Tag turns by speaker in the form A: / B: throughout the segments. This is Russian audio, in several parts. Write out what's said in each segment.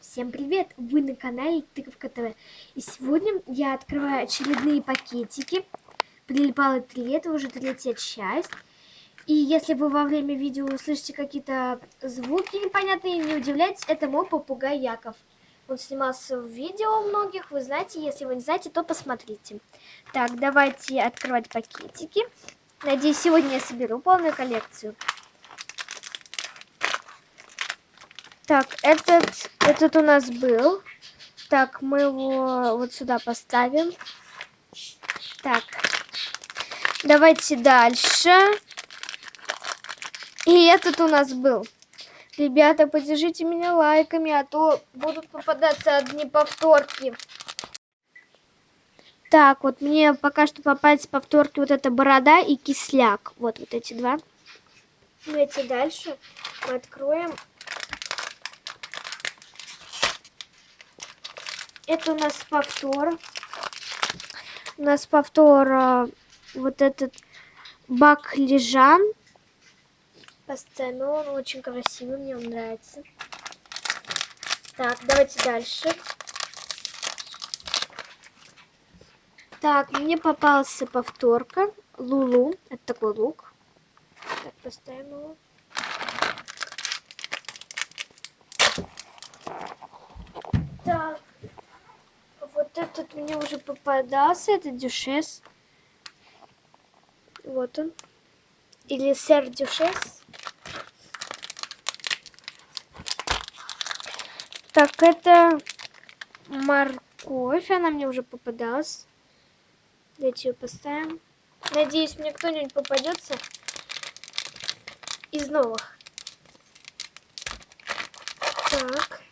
A: Всем привет! Вы на канале Тыковка ТВ. И сегодня я открываю очередные пакетики. Прилипало три лета, уже третья часть. И если вы во время видео услышите какие-то звуки непонятные, не удивляйтесь, это мой попугай Яков. Он снимался в видео многих, вы знаете, если вы не знаете, то посмотрите. Так, давайте открывать пакетики. Надеюсь, сегодня я соберу полную коллекцию. Так, этот, этот у нас был. Так, мы его вот сюда поставим. Так, давайте дальше. И этот у нас был. Ребята, поддержите меня лайками, а то будут попадаться одни повторки. Так, вот мне пока что попались повторки вот эта борода и кисляк. Вот, вот эти два. Давайте дальше мы откроем это у нас повтор. У нас повтор а, вот этот баклижан. Поставим он очень красивый, мне он нравится. Так, давайте дальше. Так, мне попался повторка. Лулу. Это такой лук. Так, поставим его. Так. Этот мне уже попадался. Это дюшес. Вот он. Или сэр дюшес. Так, это морковь. Она мне уже попадалась. Давайте ее поставим. Надеюсь, мне кто-нибудь попадется из новых. Так.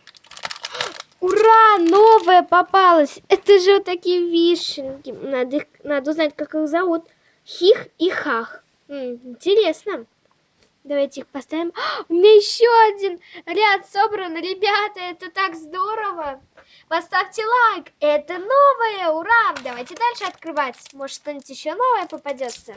A: Ура! Новая попалась! Это же вот такие вишенки. Надо, их, надо узнать, как их зовут. Хих и Хах. М -м, интересно. Давайте их поставим. У меня еще один ряд собран. Ребята, это так здорово. Поставьте лайк. Это новое. Ура! Давайте дальше открывать. Может, что-нибудь еще новое попадется.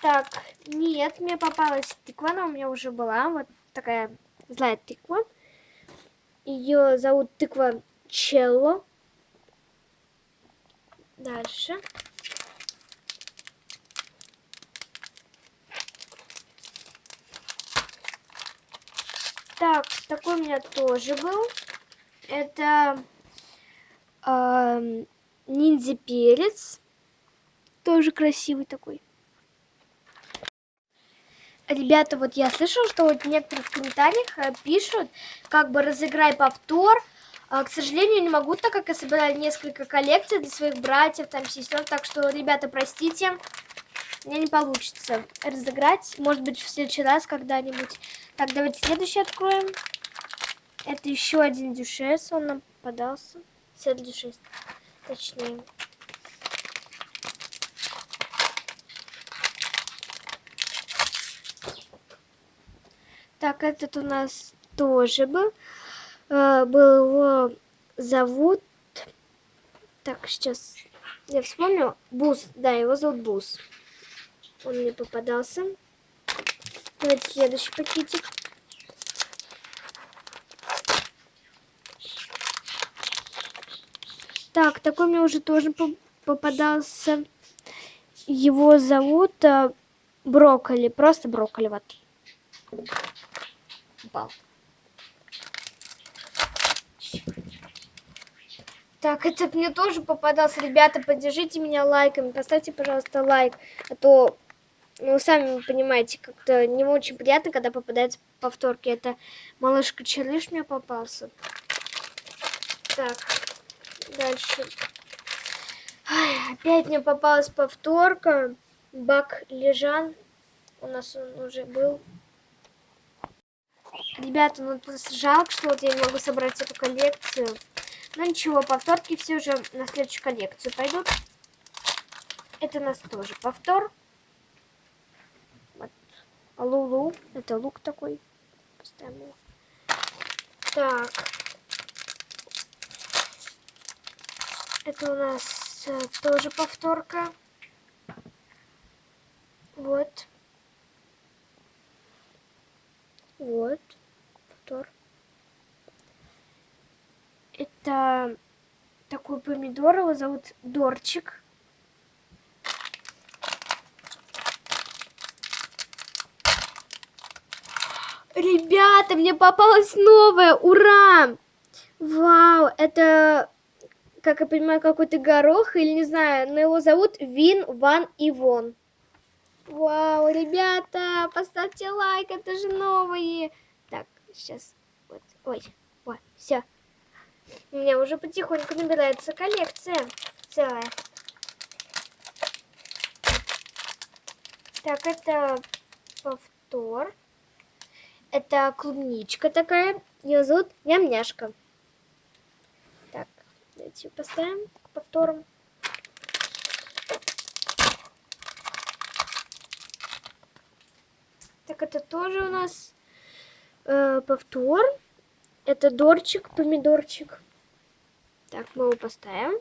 A: Так, нет, мне попалась тыква, она у меня уже была. Вот такая злая тыква. Ее зовут тыква Челло. Дальше. Так, такой у меня тоже был. Это э, ниндзя перец. Тоже красивый такой. Ребята, вот я слышала, что вот некоторые в комментариях э, пишут, как бы разыграй повтор. А, к сожалению, не могу, так как я собирала несколько коллекций для своих братьев, там, сестер. Так что, ребята, простите, мне не получится разыграть. Может быть, в следующий раз когда-нибудь. Так, давайте следующий откроем. Это еще один дюшес, он нам попадался. Сет дюшес, точнее. Так, этот у нас тоже был. Э, был его зовут... Так, сейчас я вспомню. Бус, да, его зовут Бус. Он мне попадался. Давайте следующий пакетик. Так, такой мне уже тоже попадался. Его зовут а, Брокколи. Просто брокколи. Вот. Упал. Так, это мне тоже попадался. Ребята, поддержите меня лайками. Поставьте, пожалуйста, лайк. А то ну, сами понимаете, как-то не очень приятно, когда попадается повторки. Это малышка Челыш мне попался. Так, дальше. Ай, опять мне попалась повторка. Бак Лежан. У нас он уже был. Ребята, ну жалко, что вот я не могу собрать эту коллекцию. Но ничего, повторки все же на следующую коллекцию пойдут. Это у нас тоже повтор. Лулу. Это лук такой. Поставим его. Так. Это у нас э, тоже повторка. Повтор. Это такой помидор, его зовут Дорчик. Ребята, мне попалась новая, ура! Вау, это, как я понимаю, какой-то горох, или не знаю, но его зовут Вин Ван Ивон. Вау, ребята, поставьте лайк, это же новые. Сейчас, вот, ой, вот, все. У меня уже потихоньку набирается коллекция целая. Так, это повтор. Это клубничка такая. Ее зовут Нямняшка. Так, давайте поставим повтором. Так, это тоже у нас э, повтор. Это дорчик, помидорчик. Так, мы его поставим.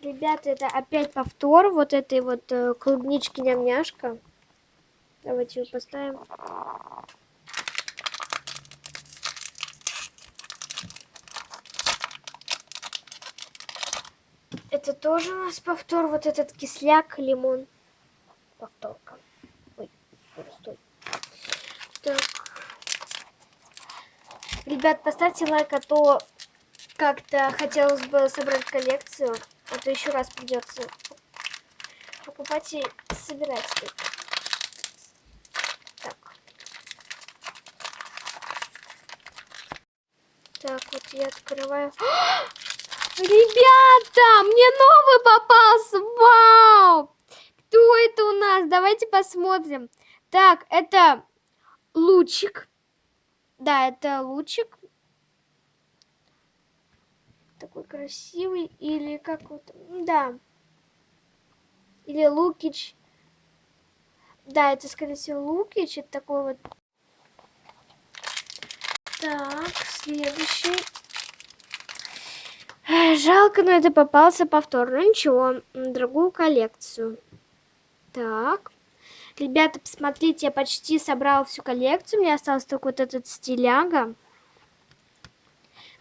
A: Ребята, это опять повтор вот этой вот э, клубнички нямняшка. Давайте его поставим. Это тоже у нас повтор, вот этот кисляк, лимон. Повторка. Ой, стой. Так. Ребят, поставьте лайк, а то как-то хотелось бы собрать коллекцию. А то еще раз придется покупать и собирать. Так. Так, вот я открываю. Ребята, мне новый попался. Вау! Кто это у нас? Давайте посмотрим. Так, это лучик. Да, это лучик такой красивый, или как вот, да, или Лукич. Да, это, скорее всего, Лукич, это такой вот. Так, следующий. Жалко, но это попался повтор. Ну ничего, другую коллекцию. Так. Ребята, посмотрите, я почти собрала всю коллекцию. Мне остался только вот этот стиляга.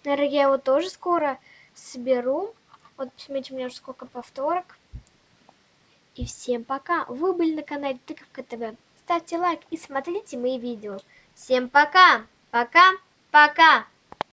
A: Наверное, я его тоже скоро соберу. Вот, посмотрите, у меня уже сколько повторок. И всем пока. Вы были на канале Тыковка ТВ. Ставьте лайк и смотрите мои видео. Всем пока. Пока. Пока.